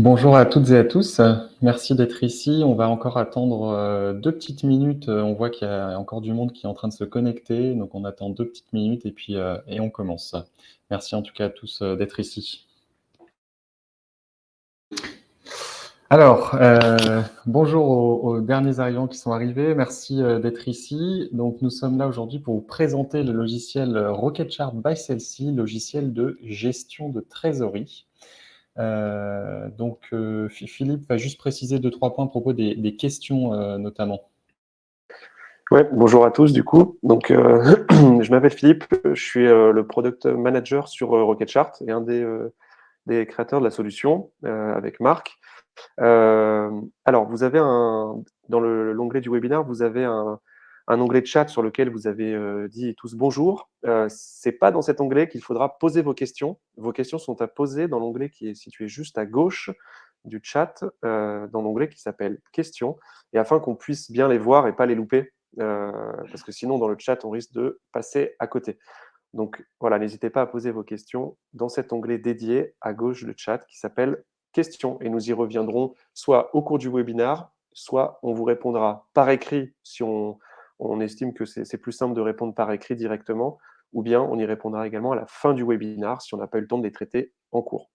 Bonjour à toutes et à tous. Merci d'être ici. On va encore attendre euh, deux petites minutes. Euh, on voit qu'il y a encore du monde qui est en train de se connecter. Donc, on attend deux petites minutes et puis euh, on commence. Merci en tout cas à tous d'être ici. Alors, bonjour aux, derniers arrivants qui sont arrivés. Merci d'être ici. Donc, nous sommes là aujourd'hui pour vous présenter le logiciel Rocketchart by Celsi, logiciel de gestion de trésorerie. Euh, donc, euh, Philippe va juste préciser deux, trois points à propos des, questions euh, notamment. Ouais, bonjour à tous du coup. Donc, je m'appelle Philippe, je suis le product manager sur Rocketchart et un des, des, créateurs de la solution avec Marc. alors, vous avez un, dans l'onglet du webinaire, vous avez un, un onglet de chat sur lequel vous avez euh, dit tous bonjour. Euh, Ce n'est pas dans cet onglet qu'il faudra poser vos questions. Vos questions sont à poser dans l'onglet qui est situé juste à gauche du chat, euh, dans l'onglet qui s'appelle questions, et afin qu'on puisse bien les voir et pas les louper, parce que sinon dans le chat on risque de passer à côté. Donc voilà, n'hésitez pas à poser vos questions dans cet onglet dédié à gauche du chat qui s'appelle questions, et nous y reviendrons soit au cours du webinaire, soit on vous répondra par écrit si on, on estime que c'est plus simple de répondre par écrit directement, ou bien on y répondra également à la fin du webinaire si on n'a pas eu le temps de les traiter en cours.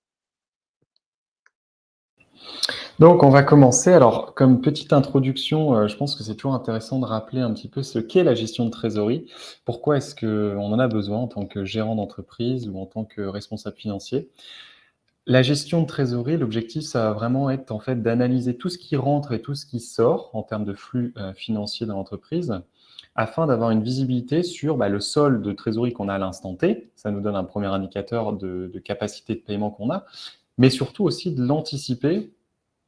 Donc, on va commencer. Alors, comme petite introduction, euh, je pense que c'est toujours intéressant de rappeler un petit peu ce qu'est la gestion de trésorerie. Pourquoi est-ce qu'on en a besoin en tant que gérant d'entreprise ou en tant que responsable financier? La gestion de trésorerie, l'objectif, ça va vraiment être en fait d'analyser tout ce qui rentre et tout ce qui sort en termes de flux euh, financiers dans l'entreprise, afin d'avoir une visibilité sur bah, le solde de trésorerie qu'on a à l'instant T. Ça nous donne un premier indicateur de, capacité de paiement qu'on a, mais surtout aussi de l'anticiper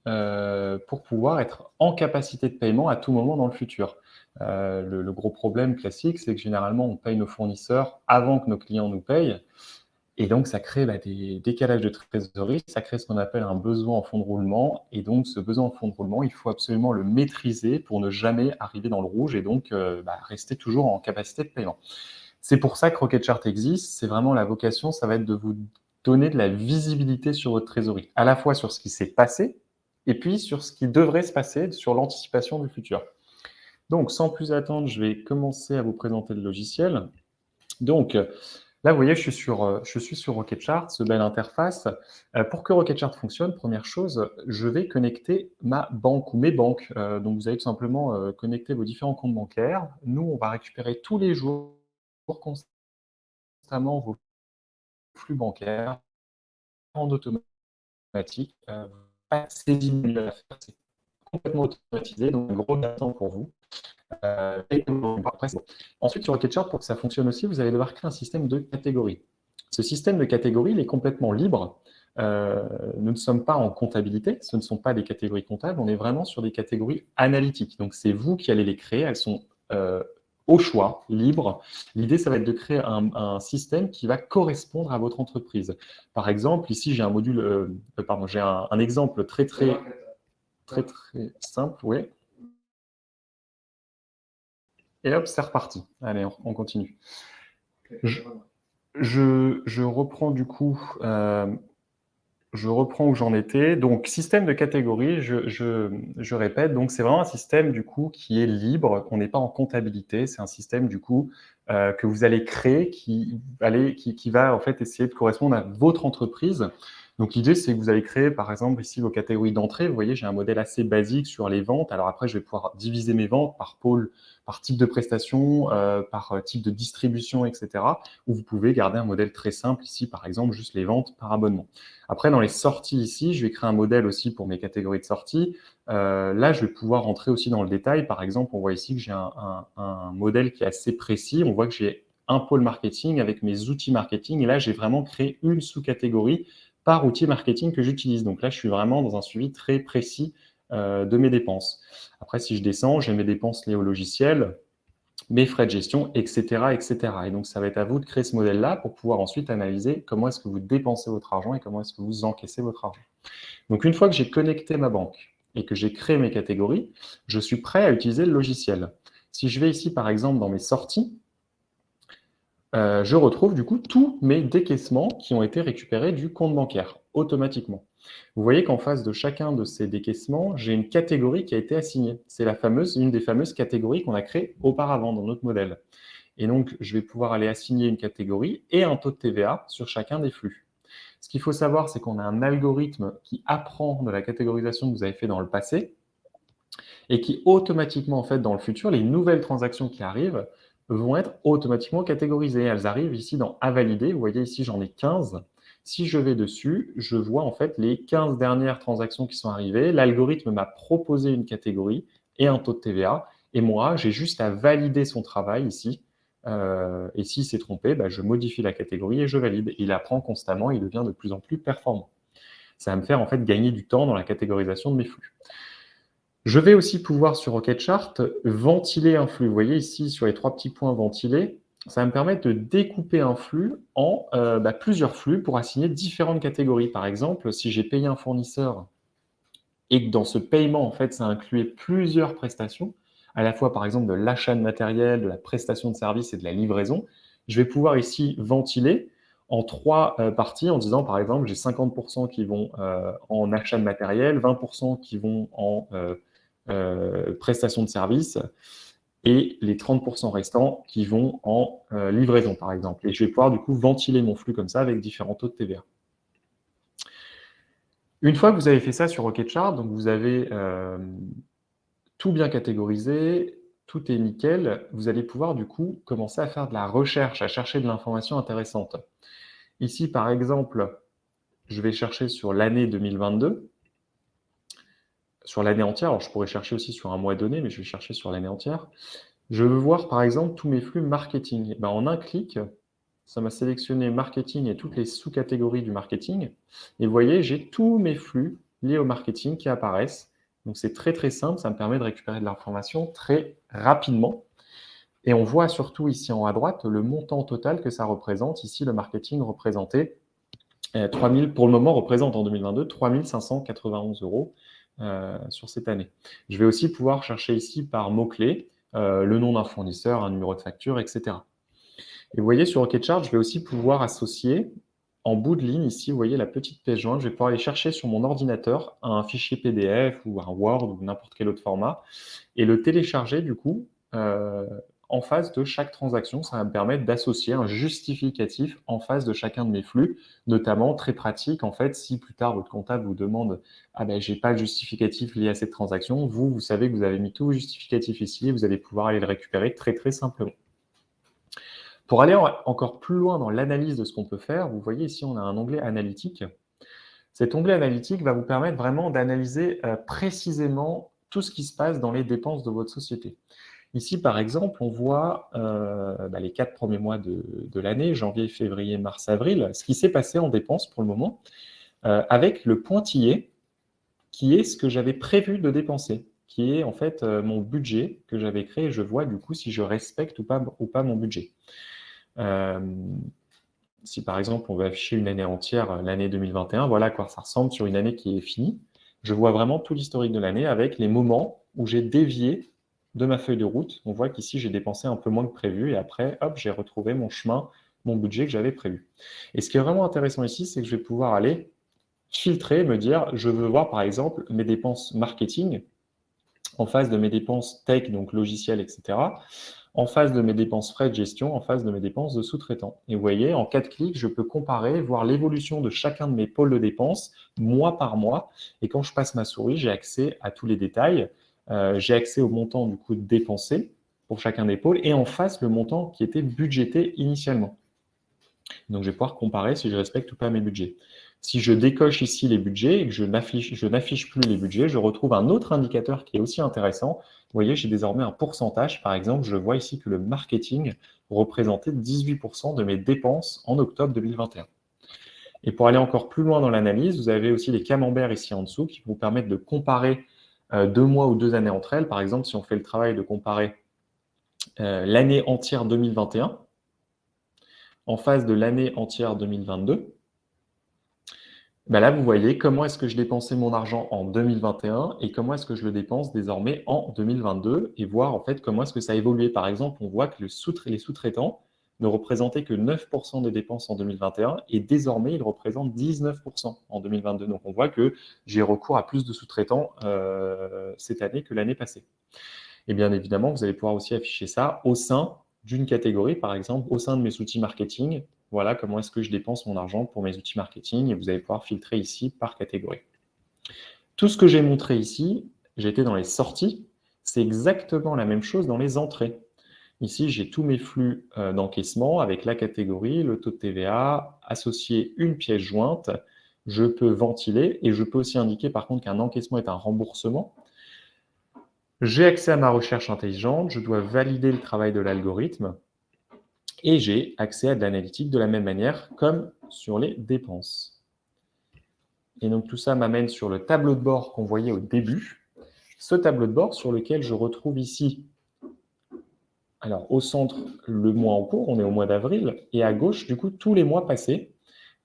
euh, pour pouvoir être en capacité de paiement à tout moment dans le futur. Euh, le, gros problème classique, c'est que généralement, on paye nos fournisseurs avant que nos clients nous payent. Et donc, ça crée bah, des décalages de trésorerie, ça crée ce qu'on appelle un besoin en fonds de roulement. Et donc, ce besoin en fonds de roulement, il faut absolument le maîtriser pour ne jamais arriver dans le rouge et donc euh, bah, rester toujours en capacité de paiement. C'est pour ça que Rocketchart existe. C'est vraiment la vocation, ça va être de vous donner de la visibilité sur votre trésorerie, à la fois sur ce qui s'est passé et puis sur ce qui devrait se passer, sur l'anticipation du futur. Donc, sans plus attendre, je vais commencer à vous présenter le logiciel. Donc, Là, vous voyez, je suis sur, euh, Rocketchart, ce belle interface. Euh, pour que Rocketchart fonctionne, première chose, je vais connecter ma banque ou mes banques. Euh, donc, vous allez tout simplement connecter vos différents comptes bancaires. Nous, on va récupérer tous les jours constamment vos flux bancaires en automatique. pas c'est complètement automatisé, donc gros temps pour vous. Euh, Ensuite, sur Rocketchart, pour que ça fonctionne aussi, vous allez devoir créer un système de catégories. Ce système de catégories, il est complètement libre. Euh, nous ne sommes pas en comptabilité, ce ne sont pas des catégories comptables, on est vraiment sur des catégories analytiques. Donc, c'est vous qui allez les créer, elles sont euh, au choix, libres. L'idée, ça va être de créer un, système qui va correspondre à votre entreprise. Par exemple, ici, j'ai un module, pardon, j'ai un, un, exemple très, très, très, très simple, oui. Et hop, c'est reparti. Allez, on, continue. Je, reprends du coup, euh, je reprends où j'en étais. Donc, système de catégorie, je, répète, donc c'est vraiment un système du coup qui est libre, on n'est pas en comptabilité, c'est un système du coup euh, que vous allez créer qui, qui, qui va en fait essayer de correspondre à votre entreprise. Donc l'idée, c'est que vous allez créer, par exemple, ici vos catégories d'entrée. Vous voyez, j'ai un modèle assez basique sur les ventes. Alors après, je vais pouvoir diviser mes ventes par pôle, par type de prestation, euh, par euh, type de distribution, etc. Ou vous pouvez garder un modèle très simple ici, par exemple, juste les ventes par abonnement. Après, dans les sorties ici, je vais créer un modèle aussi pour mes catégories de sorties. Euh, là, je vais pouvoir rentrer aussi dans le détail. Par exemple, on voit ici que j'ai un, un modèle qui est assez précis. On voit que j'ai un pôle marketing avec mes outils marketing. Et là, j'ai vraiment créé une sous-catégorie par outil marketing que j'utilise. Donc là, je suis vraiment dans un suivi très précis euh, de mes dépenses. Après, si je descends, j'ai mes dépenses liées au logiciel, mes frais de gestion, etc., etc. Et donc, ça va être à vous de créer ce modèle-là pour pouvoir ensuite analyser comment est-ce que vous dépensez votre argent et comment est-ce que vous encaissez votre argent. Donc, une fois que j'ai connecté ma banque et que j'ai créé mes catégories, je suis prêt à utiliser le logiciel. Si je vais ici, par exemple, dans mes sorties, euh, je retrouve du coup tous mes décaissements qui ont été récupérés du compte bancaire automatiquement. Vous voyez qu'en face de chacun de ces décaissements, j'ai une catégorie qui a été assignée. C'est la une des fameuses catégories qu'on a créées auparavant dans notre modèle. Et donc, je vais pouvoir aller assigner une catégorie et un taux de TVA sur chacun des flux. Ce qu'il faut savoir, c'est qu'on a un algorithme qui apprend de la catégorisation que vous avez fait dans le passé et qui automatiquement, en fait, dans le futur, les nouvelles transactions qui arrivent vont être automatiquement catégorisées. Elles arrivent ici dans « À valider ». Vous voyez ici, j'en ai 15. Si je vais dessus, je vois en fait les 15 dernières transactions qui sont arrivées. L'algorithme m'a proposé une catégorie et un taux de TVA. Et moi, j'ai juste à valider son travail ici euh, et s'il s'est trompé, bah, je modifie la catégorie et je valide. Il apprend constamment, il devient de plus en plus performant. Ça va me faire en fait gagner du temps dans la catégorisation de mes flux. Je vais aussi pouvoir sur Rocketchart ventiler un flux. Vous voyez ici sur les trois petits points ventilés, ça va me permettre de découper un flux en euh, bah, plusieurs flux pour assigner différentes catégories. Par exemple, si j'ai payé un fournisseur et que dans ce paiement, en fait, ça incluait plusieurs prestations, à la fois par exemple de l'achat de matériel, de la prestation de service et de la livraison, je vais pouvoir ici ventiler en trois euh, parties en disant par exemple j'ai 50% qui vont euh, en achat de matériel, 20% qui vont en prestation de service et les 30% restants qui vont en livraison par exemple. Et je vais pouvoir du coup ventiler mon flux comme ça avec différents taux de TVA. Une fois que vous avez fait ça sur Rocketchart, donc vous avez tout bien catégorisé, tout est nickel, vous allez pouvoir du coup commencer à faire de la recherche, à chercher de l'information intéressante. Ici, par exemple, je vais chercher sur l'année 2022, sur l'année entière, alors je pourrais chercher aussi sur un mois donné, mais je vais chercher sur l'année entière. Je veux voir par exemple tous mes flux marketing. Ben, en un clic, ça m'a sélectionné marketing et toutes les sous-catégories du marketing. Et vous voyez, j'ai tous mes flux liés au marketing qui apparaissent. Donc, c'est très, très simple. Ça me permet de récupérer de l'information très rapidement. Et on voit surtout ici en haut à droite le montant total que ça représente. Ici, le marketing représentait 3000, euh, pour le moment, représente en 2022 3591 euros euh, sur cette année. Je vais aussi pouvoir chercher ici par mots-clés euh, le nom d'un fournisseur, un numéro de facture, etc. Et vous voyez, sur Rocketchart, je vais aussi pouvoir associer en bout de ligne, ici, vous voyez la petite pièce jointe, je vais pouvoir aller chercher sur mon ordinateur un fichier PDF ou un Word ou n'importe quel autre format et le télécharger du coup euh, en face de chaque transaction. Ça va me permettre d'associer un justificatif en face de chacun de mes flux, notamment très pratique en fait, si plus tard votre comptable vous demande « Ah ben, j'ai pas le justificatif lié à cette transaction », vous, vous savez que vous avez mis tout justificatif ici et vous allez pouvoir aller le récupérer très très simplement. Pour aller encore plus loin dans l'analyse de ce qu'on peut faire, vous voyez ici, on a un onglet analytique. Cet onglet analytique va vous permettre vraiment d'analyser euh, précisément tout ce qui se passe dans les dépenses de votre société. Ici, par exemple, on voit euh, bah, les quatre premiers mois de, l'année, janvier, février, mars, avril, ce qui s'est passé en dépenses pour le moment, euh, avec le pointillé qui est ce que j'avais prévu de dépenser, qui est en fait mon budget que j'avais créé. Je vois du coup si je respecte ou pas, ou pas mon budget. Euh, si par exemple on veut afficher une année entière, euh, l'année 2021, voilà à quoi ça ressemble sur une année qui est finie. Je vois vraiment tout l'historique de l'année avec les moments où j'ai dévié de ma feuille de route. On voit qu'ici, j'ai dépensé un peu moins que prévu et après, hop, j'ai retrouvé mon chemin, mon budget que j'avais prévu. Et ce qui est vraiment intéressant ici, c'est que je vais pouvoir aller filtrer, me dire, je veux voir par exemple mes dépenses marketing en face de mes dépenses tech, donc logiciel, etc en face de mes dépenses frais de gestion, en face de mes dépenses de sous-traitants. Et vous voyez, en quatre clics, je peux comparer, voir l'évolution de chacun de mes pôles de dépenses, mois par mois. Et quand je passe ma souris, j'ai accès à tous les détails. Euh, j'ai accès au montant du coût dépensé pour chacun des pôles et en face, le montant qui était budgété initialement. Donc, je vais pouvoir comparer si je respecte ou pas mes budgets. Si je décoche ici les budgets et que je n'affiche plus les budgets, je retrouve un autre indicateur qui est aussi intéressant. Vous voyez, j'ai désormais un pourcentage. Par exemple, je vois ici que le marketing représentait 18% de mes dépenses en octobre 2021. Et pour aller encore plus loin dans l'analyse, vous avez aussi les camemberts ici en dessous qui vous permettent de comparer deux mois ou deux années entre elles. Par exemple, si on fait le travail de comparer euh, l'année entière 2021 en face de l'année entière 2022, ben là, vous voyez comment est-ce que je dépensais mon argent en 2021 et comment est-ce que je le dépense désormais en 2022 et voir en fait comment est-ce que ça a évolué. Par exemple, on voit que les sous-traitants ne représentait que 9% des dépenses en 2021 et désormais, il représente 19% en 2022. Donc, on voit que j'ai recours à plus de sous-traitants euh, cette année que l'année passée. Et bien évidemment, vous allez pouvoir aussi afficher ça au sein d'une catégorie, par exemple, au sein de mes outils marketing. Voilà comment est-ce que je dépense mon argent pour mes outils marketing et vous allez pouvoir filtrer ici par catégorie. Tout ce que j'ai montré ici, j'étais dans les sorties, c'est exactement la même chose dans les entrées. Ici, j'ai tous mes flux euh, d'encaissement avec la catégorie, le taux de TVA, associé une pièce jointe. Je peux ventiler et je peux aussi indiquer par contre qu'un encaissement est un remboursement. J'ai accès à ma recherche intelligente, je dois valider le travail de l'algorithme et j'ai accès à de l'analytique de la même manière comme sur les dépenses. Et donc tout ça m'amène sur le tableau de bord qu'on voyait au début. Ce tableau de bord sur lequel je retrouve ici, alors au centre, le mois en cours, on est au mois d'avril, et à gauche, du coup, tous les mois passés,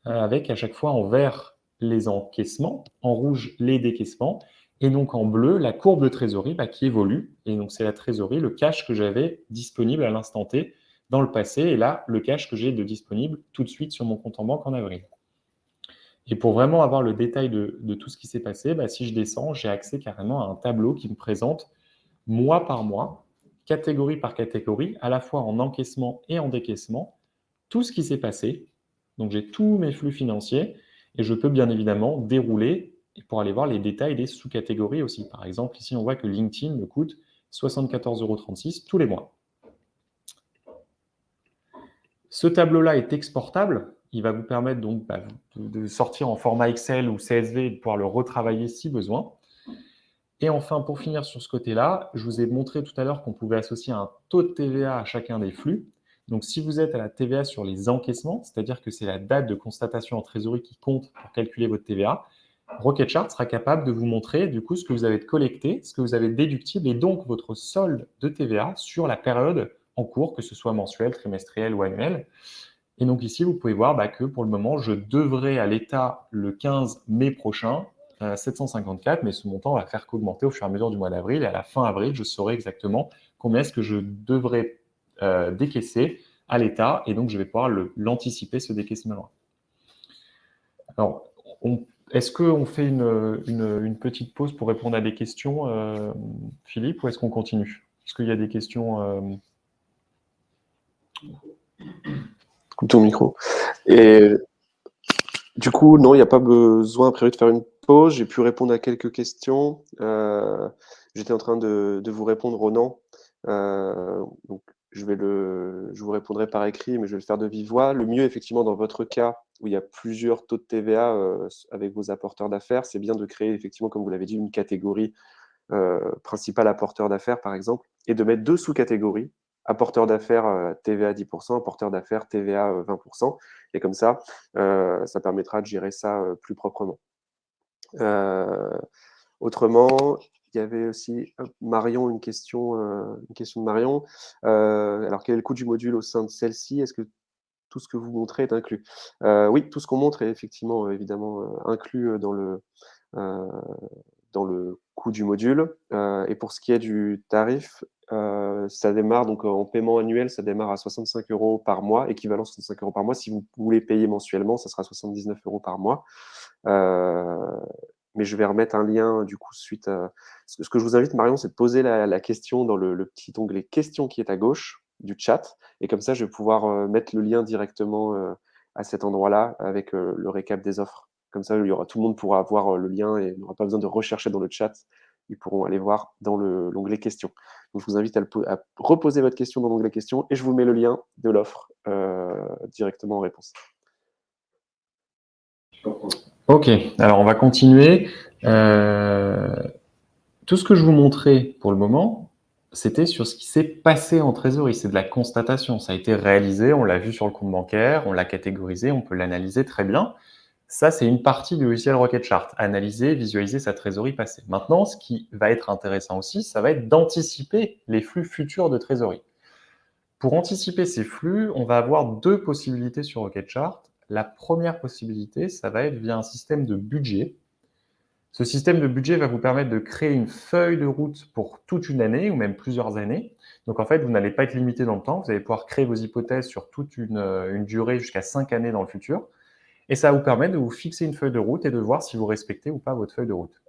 euh, avec à chaque fois en vert les encaissements, en rouge les décaissements, et donc en bleu, la courbe de trésorerie bah, qui évolue. Et donc c'est la trésorerie, le cash que j'avais disponible à l'instant T dans le passé, et là, le cash que j'ai de disponible tout de suite sur mon compte en banque en avril. Et pour vraiment avoir le détail de, tout ce qui s'est passé, bah, si je descends, j'ai accès carrément à un tableau qui me présente mois par mois, catégorie par catégorie, à la fois en encaissement et en décaissement, tout ce qui s'est passé. Donc j'ai tous mes flux financiers et je peux bien évidemment dérouler pour aller voir les détails des sous-catégories aussi. Par exemple, ici, on voit que LinkedIn me coûte 74,36 euros tous les mois. Ce tableau-là est exportable. Il va vous permettre donc bah, de sortir en format Excel ou CSV et de pouvoir le retravailler si besoin. Et enfin, pour finir sur ce côté-là, je vous ai montré tout à l'heure qu'on pouvait associer un taux de TVA à chacun des flux. Donc, si vous êtes à la TVA sur les encaissements, c'est-à-dire que c'est la date de constatation en trésorerie qui compte pour calculer votre TVA, Rocketchart sera capable de vous montrer du coup ce que vous avez collecté, ce que vous avez déductible et donc votre solde de TVA sur la période en cours, que ce soit mensuel, trimestriel ou annuel. Et donc ici, vous pouvez voir bah, que pour le moment, je devrais à l'État le 15 mai prochain 754, euh, mais ce montant va faire qu'augmenter au fur et à mesure du mois d'avril. Et à la fin avril, je saurai exactement combien est-ce que je devrais euh, décaisser à l'État, et donc je vais pouvoir l'anticiper, ce décaissement-là. Alors, est-ce qu'on fait une, petite pause pour répondre à des questions, euh, Philippe, ou est-ce qu'on continue? Est-ce qu'il y a des questions euh... ton micro. Et du coup, non, il n'y a pas besoin a priori de faire une J'ai pu répondre à quelques questions. Euh, j'étais en train de, vous répondre au non. Euh, donc, je, vous répondrai par écrit, mais je vais le faire de vive voix. Le mieux, effectivement, dans votre cas, où il y a plusieurs taux de TVA euh, avec vos apporteurs d'affaires, c'est bien de créer, effectivement, comme vous l'avez dit, une catégorie principale apporteur d'affaires, par exemple, et de mettre deux sous-catégories, apporteur d'affaires TVA 10%, apporteur d'affaires TVA 20%. Et comme ça, ça permettra de gérer ça plus proprement. Autrement, il y avait aussi Marion, une question, une question de Marion. alors, quel est le coût du module au sein de celle-ci? Est-ce que tout ce que vous montrez est inclus? Euh, oui, tout ce qu'on montre est effectivement, euh, évidemment, euh, inclus dans le, dans le coût du module. et pour ce qui est du tarif, ça démarre donc en paiement annuel, ça démarre à 65 euros par mois, équivalent 65 euros par mois. Si vous voulez payer mensuellement, ça sera 79 euros par mois. Mais je vais remettre un lien du coup suite à... Ce que je vous invite, Marion, c'est de poser la, question dans le, petit onglet questions qui est à gauche du chat. Et comme ça, je vais pouvoir euh, mettre le lien directement euh, à cet endroit-là avec euh, le récap des offres. Comme ça, tout le monde pourra avoir le lien et n'aura pas besoin de rechercher dans le chat. Ils pourront aller voir dans l'onglet questions. Donc, je vous invite à, reposer votre question dans l'onglet questions et je vous mets le lien de l'offre directement en réponse. Ok, alors on va continuer. tout ce que je vous montrais pour le moment, c'était sur ce qui s'est passé en trésorerie. C'est de la constatation. Ça a été réalisé, on l'a vu sur le compte bancaire, on l'a catégorisé, on peut l'analyser très bien. Ça, c'est une partie du logiciel Rocket Chart. Analyser, visualiser sa trésorerie passée. Maintenant, ce qui va être intéressant aussi, ça va être d'anticiper les flux futurs de trésorerie. Pour anticiper ces flux, on va avoir deux possibilités sur Rocket Chart. La première possibilité, ça va être via un système de budget. Ce système de budget va vous permettre de créer une feuille de route pour toute une année ou même plusieurs années. Donc en fait, vous n'allez pas être limité dans le temps. Vous allez pouvoir créer vos hypothèses sur toute une, euh, une durée jusqu'à cinq années dans le futur. Et ça va vous permettre de vous fixer une feuille de route et de voir si vous respectez ou pas votre feuille de route.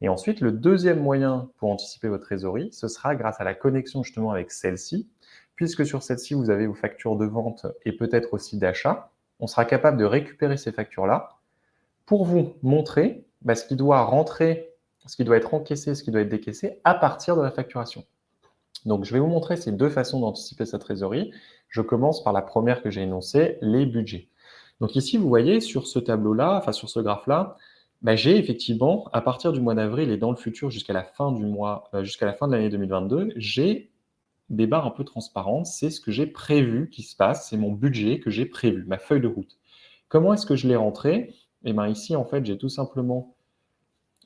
Et ensuite, le deuxième moyen pour anticiper votre trésorerie, ce sera grâce à la connexion justement avec celle-ci, puisque sur celle-ci, vous avez vos factures de vente et peut-être aussi d'achat. On sera capable de récupérer ces factures-là pour vous montrer bah, ce qui doit rentrer, ce qui doit être encaissé, ce qui doit être décaissé à partir de la facturation. Donc, je vais vous montrer ces deux façons d'anticiper sa trésorerie. Je commence par la première que j'ai énoncée, les budgets. Donc ici, vous voyez sur ce tableau-là, enfin sur ce graphe-là, bah, j'ai effectivement, à partir du mois d'avril et dans le futur jusqu'à la fin du mois, euh, jusqu'à la fin de l'année 2022, j'ai des barres un peu transparentes. C'est ce que j'ai prévu qui se passe, c'est mon budget que j'ai prévu, ma feuille de route. Comment est-ce que je l'ai rentré? Eh bien ici, en fait, j'ai tout simplement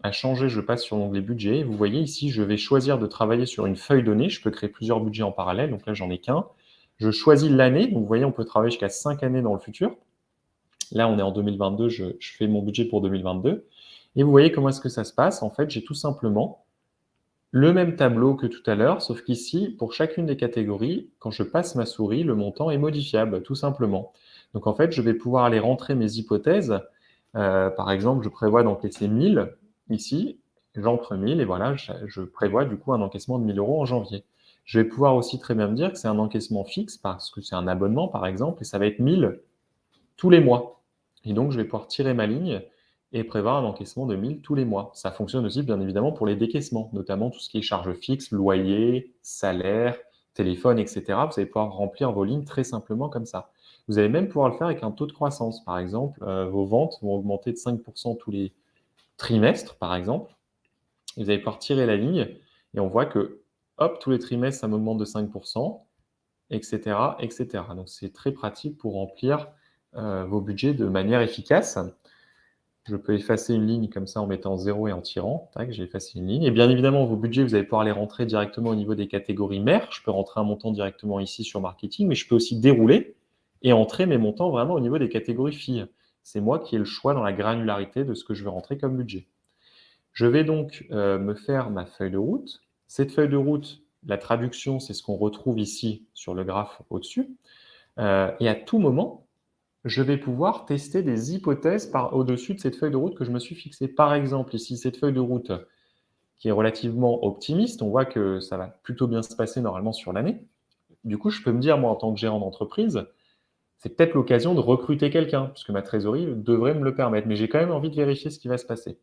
à changer, je passe sur l'onglet budget. Vous voyez ici, je vais choisir de travailler sur une feuille donnée. Je peux créer plusieurs budgets en parallèle, donc là, j'en ai qu'un. Je choisis l'année, donc vous voyez, on peut travailler jusqu'à 5 années dans le futur. Là, on est en 2022, je, fais mon budget pour 2022. Et vous voyez comment est-ce que ça se passe? En fait, j'ai tout simplement le même tableau que tout à l'heure, sauf qu'ici, pour chacune des catégories, quand je passe ma souris, le montant est modifiable, tout simplement. Donc en fait, je vais pouvoir aller rentrer mes hypothèses. Euh, par exemple, je prévois d'encaisser 1000 ici, j'entre 1000 et voilà, je, prévois du coup un encaissement de 1000 euros en janvier. Je vais pouvoir aussi très bien me dire que c'est un encaissement fixe parce que c'est un abonnement par exemple et ça va être 1000 tous les mois. Et donc, je vais pouvoir tirer ma ligne et prévoir un encaissement de 1000 tous les mois. Ça fonctionne aussi, bien évidemment, pour les décaissements, notamment tout ce qui est charges fixes, loyer, salaire, téléphone, etc. Vous allez pouvoir remplir vos lignes très simplement comme ça. Vous allez même pouvoir le faire avec un taux de croissance. Par exemple, euh, vos ventes vont augmenter de 5% tous les trimestres, par exemple. Vous allez pouvoir tirer la ligne et on voit que, hop, tous les trimestres, ça m'augmente de 5%, etc., etc. Donc, c'est très pratique pour remplir euh, vos budgets de manière efficace. Je peux effacer une ligne comme ça en mettant 0 et en tirant. Tac, j'ai effacé une ligne. Et bien évidemment, vos budgets, vous allez pouvoir les rentrer directement au niveau des catégories mères. Je peux rentrer un montant directement ici sur marketing, mais je peux aussi dérouler et entrer mes montants vraiment au niveau des catégories filles. C'est moi qui ai le choix dans la granularité de ce que je veux rentrer comme budget. Je vais donc euh, me faire ma feuille de route. Cette feuille de route, la traduction, c'est ce qu'on retrouve ici sur le graphe au-dessus. Euh, et à tout moment, je vais pouvoir tester des hypothèses au-dessus de cette feuille de route que je me suis fixée. Par exemple, ici, cette feuille de route qui est relativement optimiste, on voit que ça va plutôt bien se passer normalement sur l'année. Du coup, je peux me dire, moi, en tant que gérant d'entreprise, c'est peut-être l'occasion de recruter quelqu'un, puisque ma trésorerie devrait me le permettre, mais j'ai quand même envie de vérifier ce qui va se passer.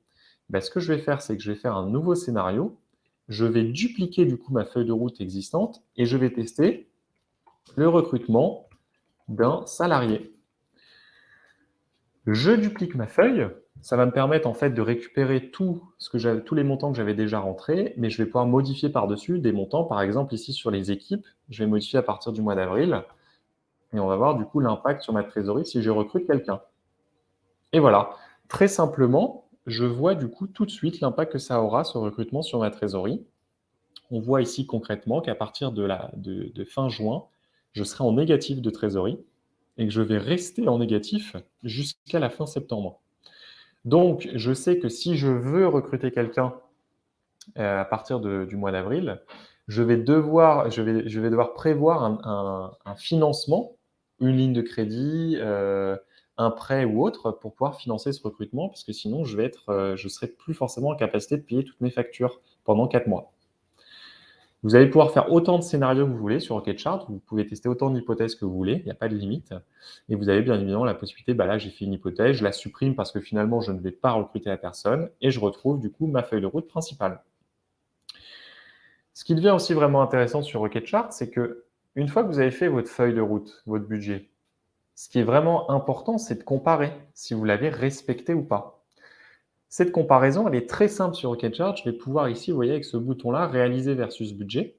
Ben, ce que je vais faire, c'est que je vais faire un nouveau scénario, je vais dupliquer du coup ma feuille de route existante et je vais tester le recrutement d'un salarié. Je duplique ma feuille. Ça va me permettre en fait de récupérer tout ce que tous les montants que j'avais déjà rentrés, mais je vais pouvoir modifier par-dessus des montants. Par exemple, ici sur les équipes, je vais modifier à partir du mois d'avril. Et on va voir du coup l'impact sur ma trésorerie si je recrute quelqu'un. Et voilà, très simplement, je vois du coup tout de suite l'impact que ça aura ce recrutement sur ma trésorerie. On voit ici concrètement qu'à partir de, fin juin, je serai en négatif de trésorerie et que je vais rester en négatif jusqu'à la fin septembre. Donc, je sais que si je veux recruter quelqu'un euh, à partir du mois d'avril, je, vais devoir, vais, vais prévoir un, financement, une ligne de crédit, euh, un prêt ou autre pour pouvoir financer ce recrutement, parce que sinon, je ne euh, serai plus forcément en capacité de payer toutes mes factures pendant quatre mois. Vous allez pouvoir faire autant de scénarios que vous voulez sur Rocketchart. Vous pouvez tester autant d'hypothèses que vous voulez. Il n'y a pas de limite. Et vous avez bien évidemment la possibilité, bah là, j'ai fait une hypothèse, je la supprime parce que finalement, je ne vais pas recruter la personne et je retrouve du coup ma feuille de route principale. Ce qui devient aussi vraiment intéressant sur Rocketchart, c'est que une fois que vous avez fait votre feuille de route, votre budget, ce qui est vraiment important, c'est de comparer si vous l'avez respecté ou pas. Cette comparaison, elle est très simple sur Rocketchart. Je vais pouvoir ici, vous voyez, avec ce bouton-là, réaliser versus budget.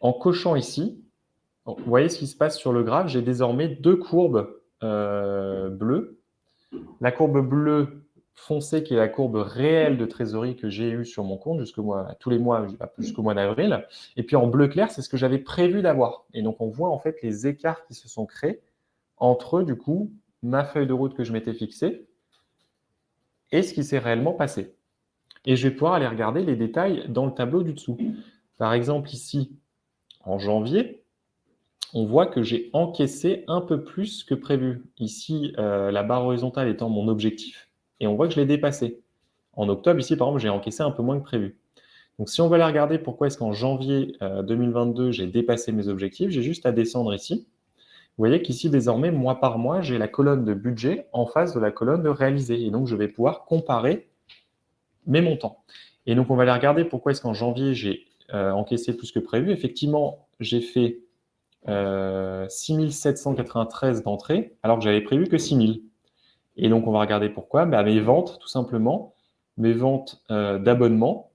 En cochant ici, vous voyez ce qui se passe sur le graphe, j'ai désormais deux courbes euh, bleues. La courbe bleue foncée, qui est la courbe réelle de trésorerie que j'ai eue sur mon compte tous les mois jusqu'au mois d'avril. Et puis en bleu clair, c'est ce que j'avais prévu d'avoir. Et donc, on voit en fait les écarts qui se sont créés entre, du coup, ma feuille de route que je m'étais fixée et ce qui s'est réellement passé. Et je vais pouvoir aller regarder les détails dans le tableau du dessous. Par exemple, ici, en janvier, on voit que j'ai encaissé un peu plus que prévu. Ici, euh, la barre horizontale étant mon objectif, et on voit que je l'ai dépassé. En octobre, ici, par exemple, j'ai encaissé un peu moins que prévu. Donc, si on va aller regarder pourquoi est-ce qu'en janvier 2022, euh, j'ai dépassé mes objectifs, j'ai juste à descendre ici. Vous voyez qu'ici, désormais, mois par mois, j'ai la colonne de budget en face de la colonne de réalisé. Et donc, je vais pouvoir comparer mes montants. Et donc, on va aller regarder pourquoi est-ce qu'en janvier, j'ai euh, encaissé plus que prévu. Effectivement, j'ai fait 6793 euh, d'entrées, alors que j'avais prévu que 6000. Et donc, on va regarder pourquoi. Bah, mes ventes, tout simplement, mes ventes euh, d'abonnement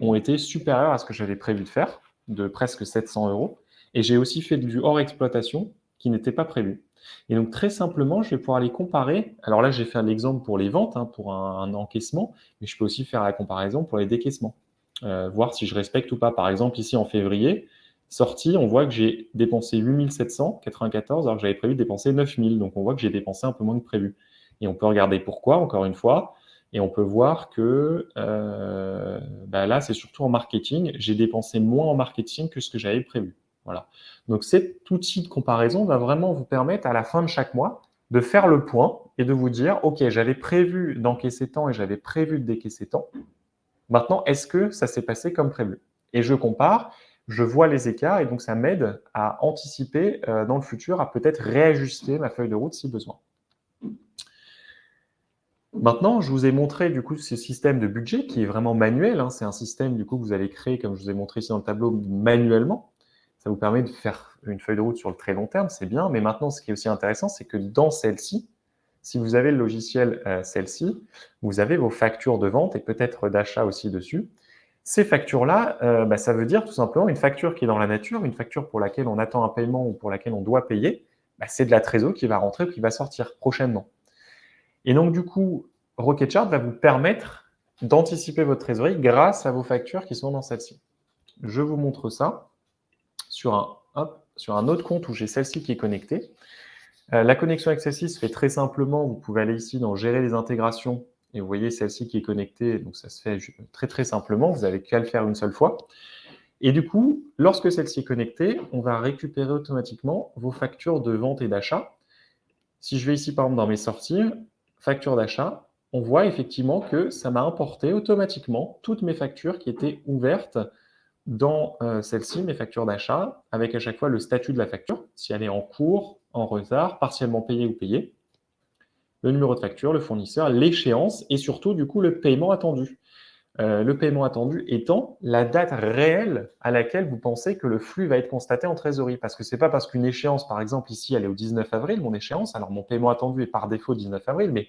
ont été supérieures à ce que j'avais prévu de faire, de presque 700 euros. Et j'ai aussi fait du hors exploitation qui n'était pas prévu. Et donc, très simplement, je vais pouvoir les comparer. Alors là, j'ai fait un exemple pour les ventes, hein, pour un, encaissement, mais je peux aussi faire la comparaison pour les décaissements, euh, voir si je respecte ou pas. Par exemple, ici, en février, sorti, on voit que j'ai dépensé 8794 alors que j'avais prévu de dépenser 9000. Donc, on voit que j'ai dépensé un peu moins que prévu. Et on peut regarder pourquoi, encore une fois. Et on peut voir que euh, bah là, c'est surtout en marketing. J'ai dépensé moins en marketing que ce que j'avais prévu. Voilà. Donc cet outil de comparaison va vraiment vous permettre à la fin de chaque mois de faire le point et de vous dire, OK, j'avais prévu d'encaisser tant et j'avais prévu de décaisser tant. Maintenant, est-ce que ça s'est passé comme prévu? Et je compare, je vois les écarts et donc ça m'aide à anticiper euh, dans le futur, à peut-être réajuster ma feuille de route si besoin. Maintenant, je vous ai montré du coup ce système de budget qui est vraiment manuel. Hein. C'est un système du coup que vous allez créer, comme je vous ai montré ici dans le tableau, manuellement. Ça vous permet de faire une feuille de route sur le très long terme, c'est bien. Mais maintenant, ce qui est aussi intéressant, c'est que dans celle-ci, si vous avez le logiciel euh, celle-ci, vous avez vos factures de vente et peut-être d'achat aussi dessus. Ces factures-là, euh, bah, ça veut dire tout simplement une facture qui est dans la nature, une facture pour laquelle on attend un paiement ou pour laquelle on doit payer, bah, c'est de la trésor qui va rentrer et qui va sortir prochainement. Et donc, du coup, Rocketchart va vous permettre d'anticiper votre trésorerie grâce à vos factures qui sont dans celle-ci. Je vous montre ça sur un, un autre compte où j'ai celle-ci qui est connectée. Euh, la connexion avec celle-ci se fait très simplement. Vous pouvez aller ici dans Gérer les intégrations et vous voyez celle-ci qui est connectée. Donc, ça se fait très, très simplement. Vous n'avez qu'à le faire une seule fois. Et du coup, lorsque celle-ci est connectée, on va récupérer automatiquement vos factures de vente et d'achat. Si je vais ici, par exemple, dans mes sorties, facture d'achat, on voit effectivement que ça m'a importé automatiquement toutes mes factures qui étaient ouvertes dans euh, celle-ci, mes factures d'achat, avec à chaque fois le statut de la facture, si elle est en cours, en retard, partiellement payée ou payée, le numéro de facture, le fournisseur, l'échéance et surtout du coup le paiement attendu. Euh, le paiement attendu étant la date réelle à laquelle vous pensez que le flux va être constaté en trésorerie. Parce que ce n'est pas parce qu'une échéance, par exemple ici, elle est au 19 avril, mon échéance, alors mon paiement attendu est par défaut 19 avril, mais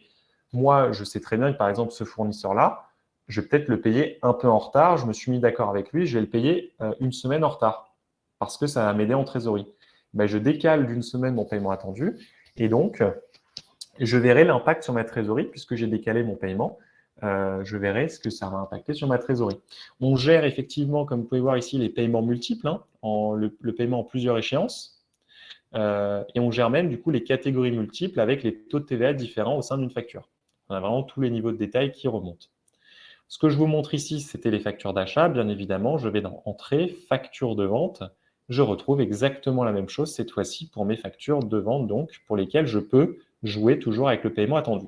moi, je sais très bien que par exemple ce fournisseur-là, je vais peut-être le payer un peu en retard. Je me suis mis d'accord avec lui, je vais le payer euh, une semaine en retard parce que ça va m'aider en trésorerie. Ben, je décale d'une semaine mon paiement attendu et donc je verrai l'impact sur ma trésorerie puisque j'ai décalé mon paiement. Euh, je verrai ce que ça va impacter sur ma trésorerie. On gère effectivement, comme vous pouvez voir ici, les paiements multiples, hein, le, paiement en plusieurs échéances. Euh, et on gère même du coup les catégories multiples avec les taux de TVA différents au sein d'une facture. On a vraiment tous les niveaux de détail qui remontent. Ce que je vous montre ici, c'était les factures d'achat. Bien évidemment, je vais dans Entrée, Facture de vente. Je retrouve exactement la même chose cette fois-ci pour mes factures de vente, donc pour lesquelles je peux jouer toujours avec le paiement attendu.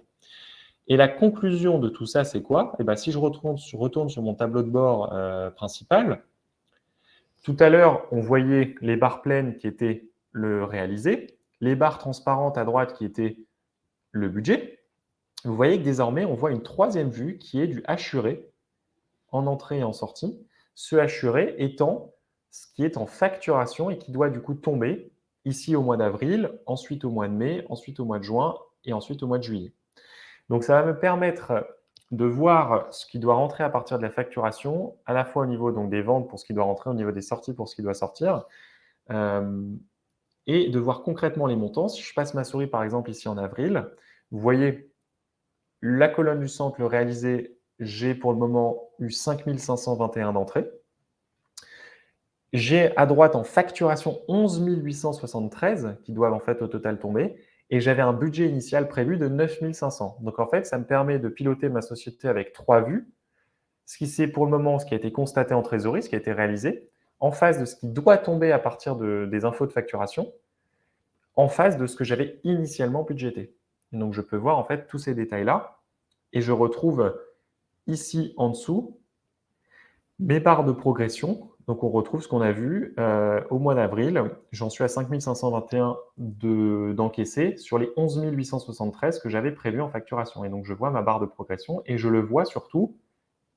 Et la conclusion de tout ça, c'est quoi? Eh bien, Si je retourne sur, mon tableau de bord euh, principal, tout à l'heure, on voyait les barres pleines qui étaient le réalisé, les barres transparentes à droite qui étaient le budget, vous voyez que désormais, on voit une troisième vue qui est du assuré en entrée et en sortie. Ce assuré étant ce qui est en facturation et qui doit du coup tomber ici au mois d'avril, ensuite au mois de mai, ensuite au mois de juin et ensuite au mois de juillet. Donc ça va me permettre de voir ce qui doit rentrer à partir de la facturation, à la fois au niveau donc, des ventes pour ce qui doit rentrer, au niveau des sorties pour ce qui doit sortir, euh, et de voir concrètement les montants. Si je passe ma souris par exemple ici en avril, vous voyez la colonne du centre, le réalisé, j'ai pour le moment eu 5521 d'entrées. J'ai à droite en facturation 11 873 qui doivent en fait au total tomber. et j'avais un budget initial prévu de 9500. Donc en fait, ça me permet de piloter ma société avec trois vues. Ce qui c'est pour le moment, ce qui a été constaté en trésorerie, ce qui a été réalisé, en face de ce qui doit tomber à partir des infos de facturation, en face de ce que j'avais initialement budgété. Donc je peux voir en fait tous ces détails-là et je retrouve ici en dessous mes barres de progression donc, on retrouve ce qu'on a vu euh, au mois d'avril. J'en suis à 5521 d'encaissés sur les 11 873 que j'avais prévu en facturation. Et donc, je vois ma barre de progression et je le vois surtout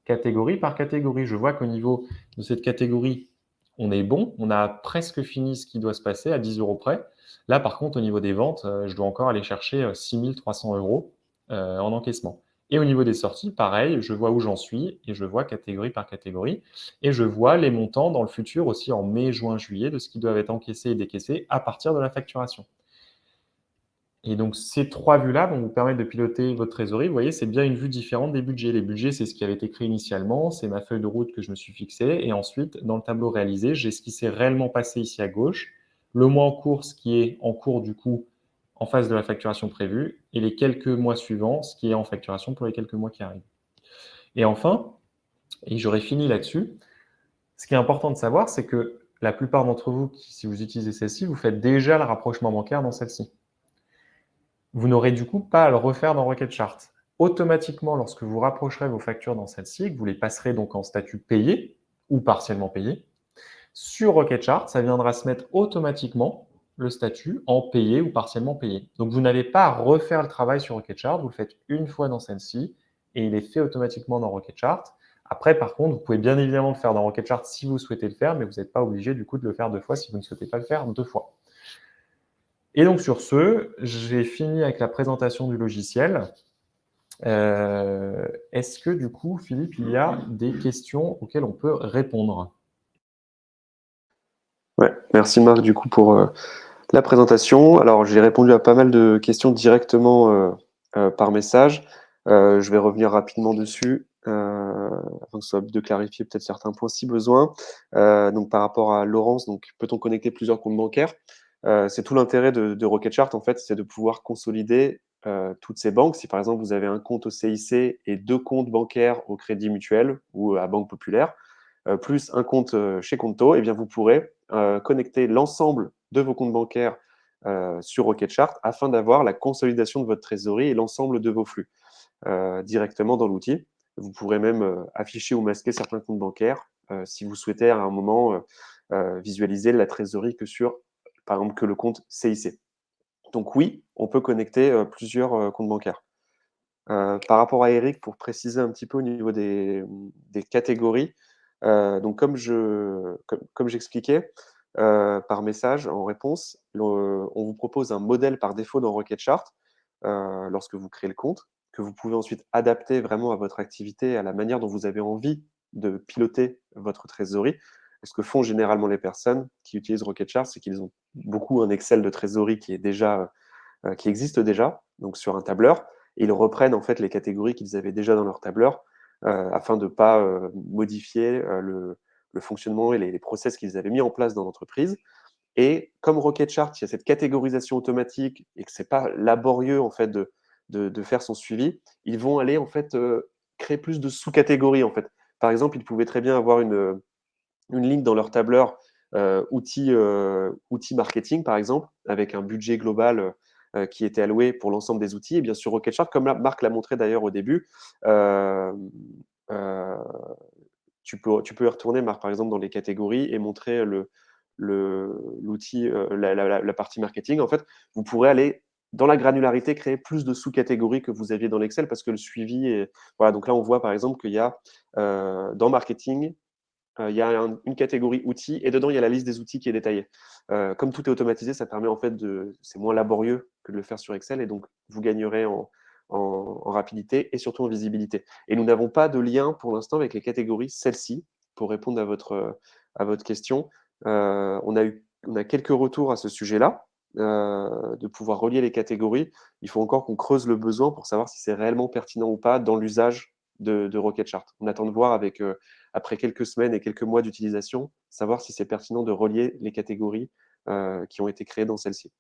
catégorie par catégorie. Je vois qu'au niveau de cette catégorie, on est bon. On a presque fini ce qui doit se passer à 10 euros près. Là, par contre, au niveau des ventes, euh, je dois encore aller chercher 6300 euh, euros en encaissement. Et au niveau des sorties, pareil, je vois où j'en suis et je vois catégorie par catégorie. Et je vois les montants dans le futur aussi en mai, juin, juillet de ce qui doivent être encaissés et décaissés à partir de la facturation. Et donc, ces trois vues-là vont vous permettre de piloter votre trésorerie. Vous voyez, c'est bien une vue différente des budgets. Les budgets, c'est ce qui avait été créé initialement, c'est ma feuille de route que je me suis fixée. Et ensuite, dans le tableau réalisé, j'ai ce qui s'est réellement passé ici à gauche, le mois en cours, ce qui est en cours du coup en face de la facturation prévue et les quelques mois suivants, ce qui est en facturation pour les quelques mois qui arrivent. Et enfin, et j'aurais fini là-dessus, ce qui est important de savoir, c'est que la plupart d'entre vous, si vous utilisez celle-ci, vous faites déjà le rapprochement bancaire dans celle-ci. Vous n'aurez du coup pas à le refaire dans Rocket Chart. Automatiquement, lorsque vous rapprocherez vos factures dans celle-ci, vous les passerez donc en statut payé ou partiellement payé, sur Rocket Chart, ça viendra se mettre automatiquement le statut en payé ou partiellement payé. Donc, vous n'avez pas refaire le travail sur Rocketchart, vous le faites une fois dans celle-ci et il est fait automatiquement dans Rocketchart. Après, par contre, vous pouvez bien évidemment le faire dans Rocketchart si vous souhaitez le faire, mais vous n'êtes pas obligé du coup de le faire deux fois si vous ne souhaitez pas le faire deux fois. Et donc sur ce, j'ai fini avec la présentation du logiciel. Euh, est-ce que du coup, Philippe, il y a des questions auxquelles on peut répondre? Ouais, merci Marc du coup pour euh, la présentation. Alors j'ai répondu à pas mal de questions directement euh, par message. je vais revenir rapidement dessus afin que ce soit de clarifier peut-être certains points si besoin. donc par rapport à Laurence, peut-on connecter plusieurs comptes bancaires? C'est tout l'intérêt de, de Rocketchart en fait, c'est de pouvoir consolider toutes ces banques. Si par exemple vous avez un compte au CIC et deux comptes bancaires au Crédit Mutuel ou à Banque Populaire, plus un compte chez Conto, eh bien vous pourrez euh, connecter l'ensemble de vos comptes bancaires euh, sur Rocketchart afin d'avoir la consolidation de votre trésorerie et l'ensemble de vos flux euh, directement dans l'outil. Vous pourrez même afficher ou masquer certains comptes bancaires si vous souhaitez à un moment visualiser la trésorerie que sur, par exemple, que le compte CIC. Donc oui, on peut connecter plusieurs comptes bancaires. par rapport à Eric, pour préciser un petit peu au niveau des catégories, euh, donc, comme je, comme, j'expliquais euh, par message en réponse, on vous propose un modèle par défaut dans Rocketchart euh, lorsque vous créez le compte, que vous pouvez ensuite adapter vraiment à votre activité, à la manière dont vous avez envie de piloter votre trésorerie. Ce que font généralement les personnes qui utilisent Rocketchart, c'est qu'ils ont beaucoup un Excel de trésorerie qui déjà, qui existe déjà, donc sur un tableur, ils reprennent en fait les catégories qu'ils avaient déjà dans leur tableur euh, afin de ne pas euh, modifier euh, le, fonctionnement et les, process qu'ils avaient mis en place dans l'entreprise. Et comme Rocketchart, il y a cette catégorisation automatique et que ce n'est pas laborieux en fait de, de, faire son suivi, ils vont aller en fait créer plus de sous-catégories en fait. Par exemple, ils pouvaient très bien avoir une, une ligne dans leur tableur outils, outils marketing par exemple, avec un budget global euh, qui était alloué pour l'ensemble des outils. Et bien sûr, Rocketchart, comme Marc l'a montré d'ailleurs au début, euh, euh, tu, peux, tu peux retourner, Marc, par exemple, dans les catégories et montrer l'outil, la, partie marketing. En fait, vous pourrez aller dans la granularité, créer plus de sous-catégories que vous aviez dans l'Excel parce que le suivi est... Voilà, donc là, on voit par exemple qu'il y a dans marketing, euh, il y a une catégorie outils et dedans, il y a la liste des outils qui est détaillée. Euh, comme tout est automatisé, ça permet en fait de. C'est moins laborieux que de le faire sur Excel et donc vous gagnerez en, rapidité et surtout en visibilité. Et nous n'avons pas de lien pour l'instant avec les catégories celles-ci pour répondre à votre, à votre question. Euh, on, a eu, on a quelques retours à ce sujet-là. de pouvoir relier les catégories. Il faut encore qu'on creuse le besoin pour savoir si c'est réellement pertinent ou pas dans l'usage de, de Rocketchart. On attend de voir avec après quelques semaines et quelques mois d'utilisation, savoir si c'est pertinent de relier les catégories euh, qui ont été créées dans celle-ci.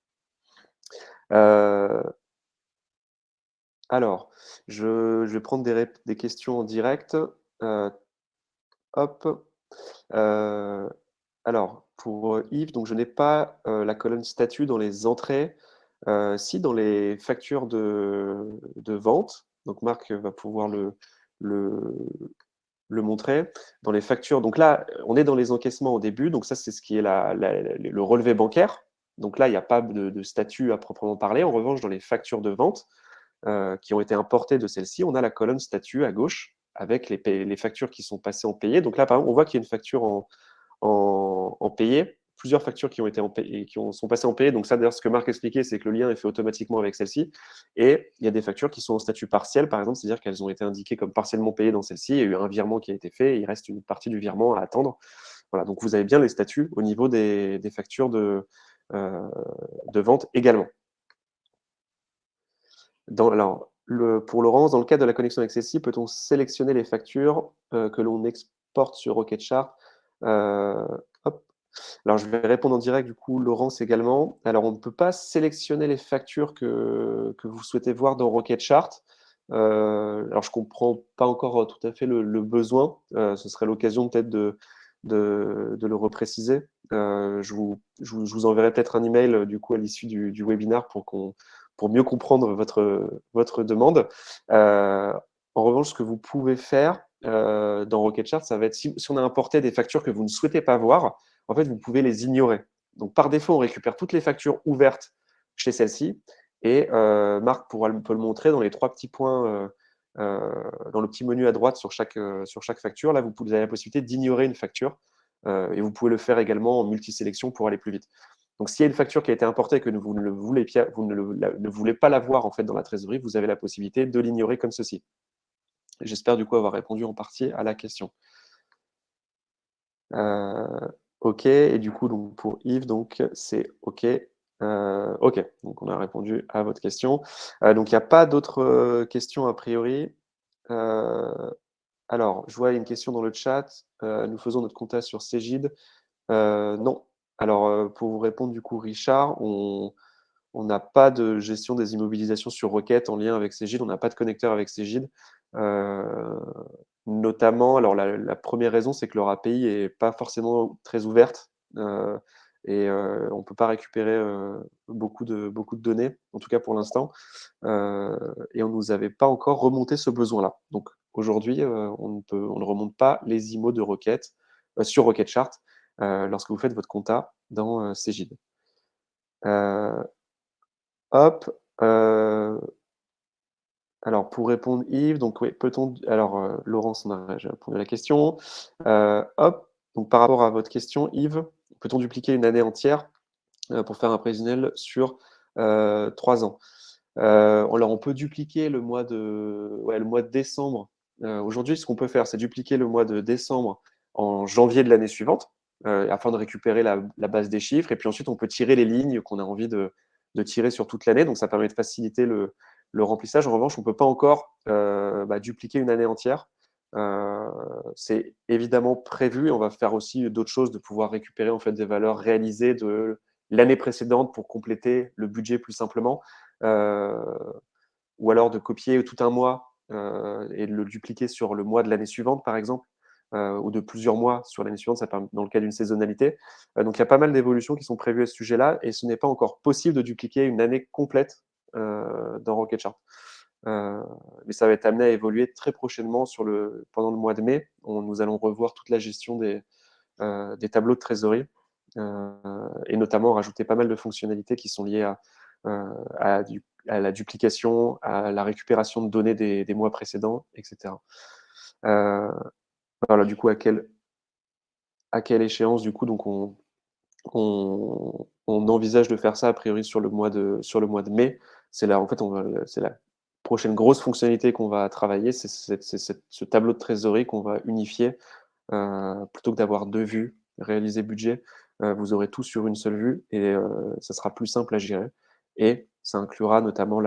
alors, je, vais prendre des, questions en direct. hop. alors, pour Yves, donc je n'ai pas la colonne statut dans les entrées. si, dans les factures de, vente, donc Marc va pouvoir le, le montrer. Dans les factures, donc là, on est dans les encaissements au début, donc ça, c'est ce qui est le relevé bancaire. Donc là, il n'y a pas de, statut à proprement parler. En revanche, dans les factures de vente euh, qui ont été importées de celle-ci, on a la colonne statut à gauche avec les, les, factures qui sont passées en payé. Donc là, par exemple, on voit qu'il y a une facture en payé plusieurs factures qui ont été en qui ont, sont passées en payé. Donc ça, d'ailleurs, ce que Marc expliquait, c'est que le lien est fait automatiquement avec celle-ci. Et il y a des factures qui sont en statut partiel, par exemple, c'est-à-dire qu'elles ont été indiquées comme partiellement payées dans celle-ci. Il y a eu un virement qui a été fait, il reste une partie du virement à attendre. Voilà, donc vous avez bien les statuts au niveau des, factures de, euh, de vente également. Dans, alors, pour Laurence, dans le cas de la connexion avec celle-ci, peut-on sélectionner les factures euh, que l'on exporte sur RocketChart? Euh, alors, je vais répondre en direct, du coup, Laurence également. Alors, on ne peut pas sélectionner les factures que, que vous souhaitez voir dans Rocket Chart. Euh, alors, je ne comprends pas encore tout à fait le, besoin. Euh, ce serait l'occasion peut-être de, de, le repréciser. Euh, je, vous, je, vous, enverrai peut-être un email du coup à l'issue du, du, webinaire pour, pour mieux comprendre votre, votre demande. en revanche, ce que vous pouvez faire dans Rocket Chart, ça va être si on a importé des factures que vous ne souhaitez pas voir, en fait, vous pouvez les ignorer. Donc, par défaut, on récupère toutes les factures ouvertes chez celle-ci. Et euh, Marc pourra, peut le montrer dans les trois petits points, euh, euh, dans le petit menu à droite sur chaque, sur chaque facture. Là, vous, avez la possibilité d'ignorer une facture. et vous pouvez le faire également en multisélection pour aller plus vite. Donc, s'il y a une facture qui a été importée et que vous ne, voulez, pas la voir en fait, dans la trésorerie, vous avez la possibilité de l'ignorer comme ceci. J'espère du coup avoir répondu en partie à la question. OK. Et du coup, donc, pour Yves, donc c'est OK. Euh, OK. Donc, on a répondu à votre question. Euh, donc, il n'y a pas d'autres euh, questions a priori. alors, je vois une question dans le chat. nous faisons notre compta sur Cégide. non. Alors, pour vous répondre, du coup, Richard, on n'a pas de gestion des immobilisations sur requête en lien avec Cégide. On n'a pas de connecteur avec Cégide. Notamment, alors la, première raison, c'est que leur API n'est pas forcément très ouverte euh, et euh, on ne peut pas récupérer euh, beaucoup, de, beaucoup de données, en tout cas pour l'instant, et on ne nous avait pas encore remonté ce besoin-là. Donc aujourd'hui, on, ne on ne remonte pas les IMO de requête sur RocketChart lorsque vous faites votre compta dans Cegid. hop, alors, pour répondre, Yves, donc oui, peut-on. Alors, euh, Laurence, on a répondu à la question. Euh, hop, donc par rapport à votre question, Yves, peut-on dupliquer une année entière euh, pour faire un prévisionnel sur trois ans? Alors, on peut dupliquer le mois de, ouais, le mois de décembre. Aujourd'hui, ce qu'on peut faire, c'est dupliquer le mois de décembre en janvier de l'année suivante, afin de récupérer la, base des chiffres. Et puis ensuite, on peut tirer les lignes qu'on a envie de, de tirer sur toute l'année. Donc, ça permet de faciliter le, le remplissage, en revanche, on ne peut pas encore euh, bah, dupliquer une année entière. Euh, c'est évidemment prévu. On va faire aussi d'autres choses, de pouvoir récupérer en fait des valeurs réalisées de l'année précédente pour compléter le budget plus simplement, euh, ou alors de copier tout un mois et de le dupliquer sur le mois de l'année suivante, par exemple, ou de plusieurs mois sur l'année suivante, dans le cas d'une saisonnalité. donc il y a pas mal d'évolutions qui sont prévues à ce sujet-là, et ce n'est pas encore possible de dupliquer une année complète dans Rocket euh, mais ça va être amené à évoluer très prochainement sur le, pendant le mois de mai. Nous allons revoir toute la gestion des, euh, des tableaux de trésorerie et notamment rajouter pas mal de fonctionnalités qui sont liées à, à, la duplication, à la récupération de données des, des mois précédents, etc. voilà, du coup, à quelle, à quelle échéance, du coup, donc on, on, on, envisage de faire ça a priori sur le mois de, sur le mois de mai c'est la prochaine grosse fonctionnalité qu'on va travailler, c'est ce tableau de trésorerie qu'on va unifier. Euh, plutôt que d'avoir deux vues, réaliser budget, euh, vous aurez tout sur une seule vue et euh, ça sera plus simple à gérer. Et ça inclura notamment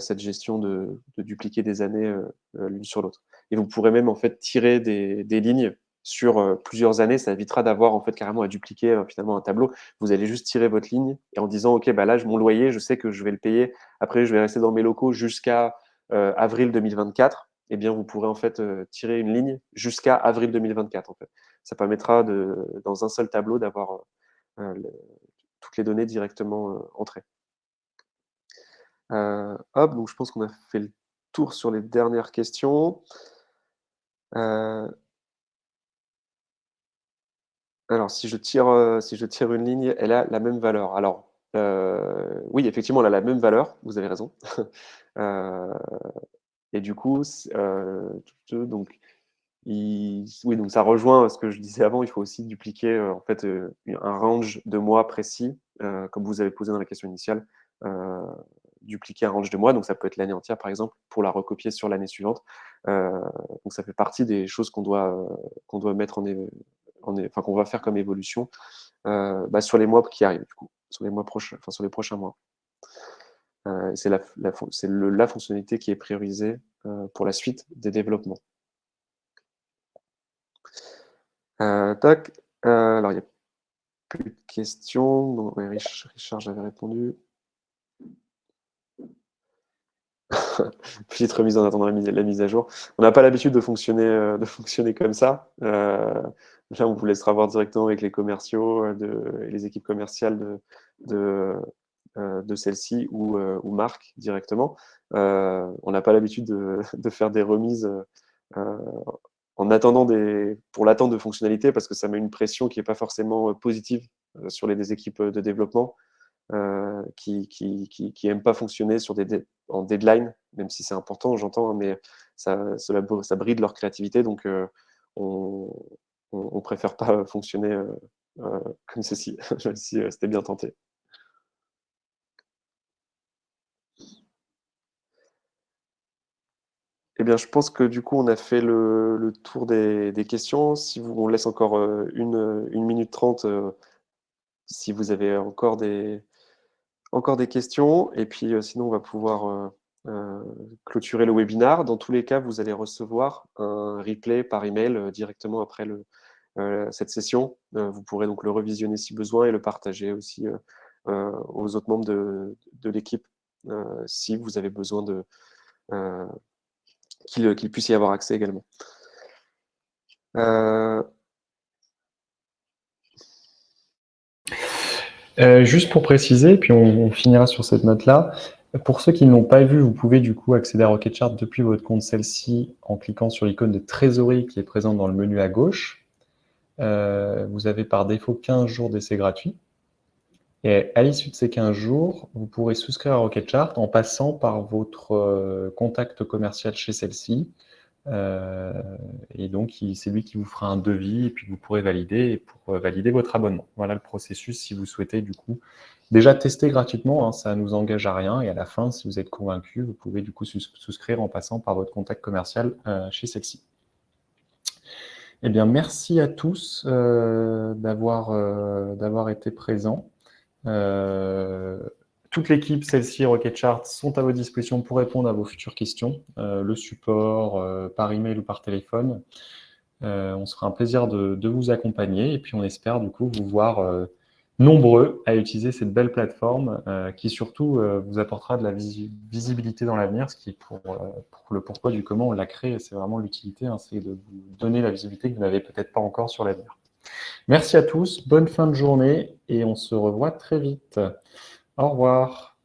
cette gestion de, dupliquer des années l'une sur l'autre. Et vous pourrez même en fait tirer des, lignes sur plusieurs années, ça évitera d'avoir en fait carrément à dupliquer finalement un tableau. Vous allez juste tirer votre ligne et en disant, OK, bah là, mon loyer, je sais que je vais le payer. Après, je vais rester dans mes locaux jusqu'à avril 2024. Eh bien, vous pourrez en fait tirer une ligne jusqu'à avril 2024. En fait. Ça permettra de, dans un seul tableau d'avoir toutes les données directement entrées. hop, donc je pense qu'on a fait le tour sur les dernières questions. Alors, si je tire, euh, si je tire une ligne, elle a la même valeur. Alors, euh, oui, effectivement, elle a la même valeur, vous avez raison. Euh, et du coup, donc, oui, donc ça rejoint ce que je disais avant, il faut aussi dupliquer en fait un range de mois précis, comme vous avez posé dans la question initiale, dupliquer un range de mois, donc ça peut être l'année entière par exemple, pour la recopier sur l'année suivante. donc ça fait partie des choses qu'on doit, doit mettre en, enfin, qu'on va faire comme évolution euh, bah, sur les mois qui arrivent, du coup, sur les mois prochains, enfin, sur les prochains mois. Euh, c'est la, fonctionnalité qui est priorisée euh, pour la suite des développements. tac. alors, il n'y a plus de questions. Richard, j'avais répondu. Petite remise en attendant la mise, la mise à jour. On n'a pas l'habitude de fonctionner, de fonctionner comme ça. Là, on vous laissera voir directement avec les commerciaux euh, de, et les équipes commerciales de, de, euh, celle-ci ou, euh, ou marque directement. on n'a pas l'habitude de, de, faire des remises en attendant des, pour l'attente de fonctionnalités parce que ça met une pression qui n'est pas forcément positive sur les équipes de développement euh, qui n'aiment qui, qui, pas fonctionner sur des, en deadline, même si c'est important, j'entends, mais ça, bride leur créativité. Donc, on, on, préfère pas fonctionner euh, euh, comme ceci, même si euh, c'était bien tenté. Eh bien, je pense que du coup, on a fait le, tour des, questions. Si vous, on laisse encore une, minute trente, si vous avez encore des, encore des questions. Et puis, sinon, on va pouvoir clôturer le webinar. Dans tous les cas, vous allez recevoir un replay par email directement après euh, cette session. Euh, vous pourrez donc le revisionner si besoin et le partager aussi euh, aux autres membres de, l'équipe si vous avez besoin de qu'il puisse y avoir accès également. Juste pour préciser, puis on, finira sur cette note-là, pour ceux qui ne l'ont pas vu, vous pouvez du coup accéder à Rocketchart depuis votre compte celle-ci en cliquant sur l'icône de trésorerie qui est présente dans le menu à gauche. Euh, vous avez par défaut 15 jours d'essai gratuit. Et à l'issue de ces 15 jours, vous pourrez souscrire à Rocketchart en passant par votre euh, contact commercial chez celle-ci. Euh, et donc, c'est lui qui vous fera un devis et puis vous pourrez valider pour valider votre abonnement. Voilà le processus si vous souhaitez du coup déjà tester gratuitement, hein, ça ne nous engage à rien. Et à la fin, si vous êtes convaincu, vous pouvez du coup souscrire en passant par votre contact commercial chez celle-ci. Eh bien, merci à tous euh, euh, d'avoir été présents. Euh, toute l'équipe, celle-ci, Rocketchart, sont à votre disposition pour répondre à vos futures questions, le support, par email ou par téléphone. on sera un plaisir de, vous accompagner et puis on espère du coup vous voir nombreux à utiliser cette belle plateforme euh, qui surtout euh, vous apportera de la visibilité dans l'avenir, ce qui est pour, euh, pour, le pourquoi du comment on l'a créé, c'est vraiment l'utilité, hein, c'est de vous donner la visibilité que vous n'avez peut-être pas encore sur l'avenir. Merci à tous, bonne fin de journée et on se revoit très vite. Au revoir.